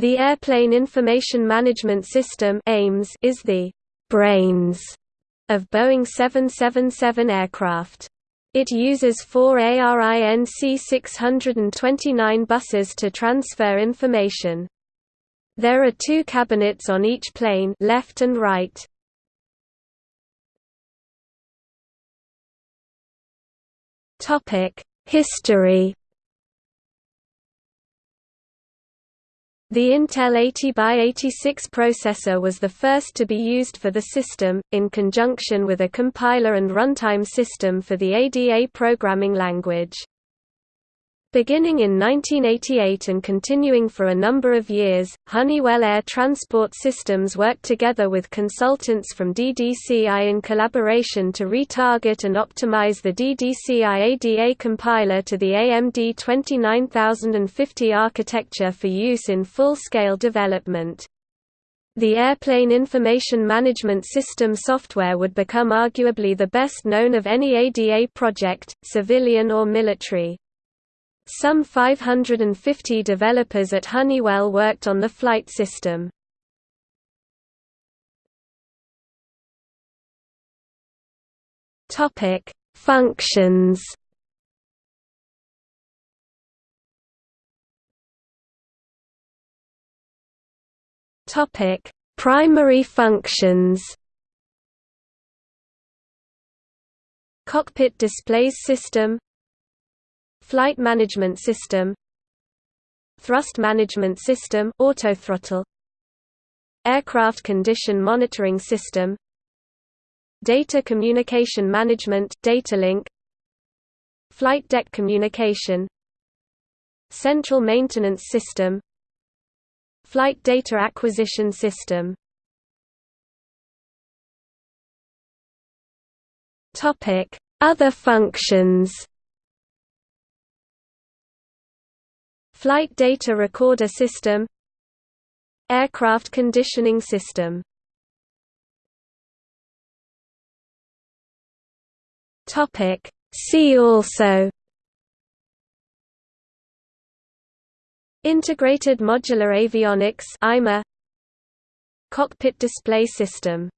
The Airplane Information Management System is the «brains» of Boeing 777 aircraft. It uses four ARINC 629 buses to transfer information. There are two cabinets on each plane left and right. History The Intel 80x86 processor was the first to be used for the system, in conjunction with a compiler and runtime system for the ADA programming language. Beginning in 1988 and continuing for a number of years, Honeywell Air Transport Systems worked together with consultants from DDCI in collaboration to retarget and optimize the DDCI ADA compiler to the AMD 29050 architecture for use in full-scale development. The Airplane Information Management System software would become arguably the best known of any ADA project, civilian or military. Some 550 developers at Honeywell worked on the flight system. Topic: Functions. Topic: Primary functions. Cockpit displays system Flight Management System Thrust Management System autothrottle Aircraft Condition Monitoring System Data Communication Management data link Flight Deck Communication Central Maintenance System Flight Data Acquisition System. Topic: Other functions Flight Data Recorder System Aircraft Conditioning System. See also Integrated Modular Avionics Cockpit Display System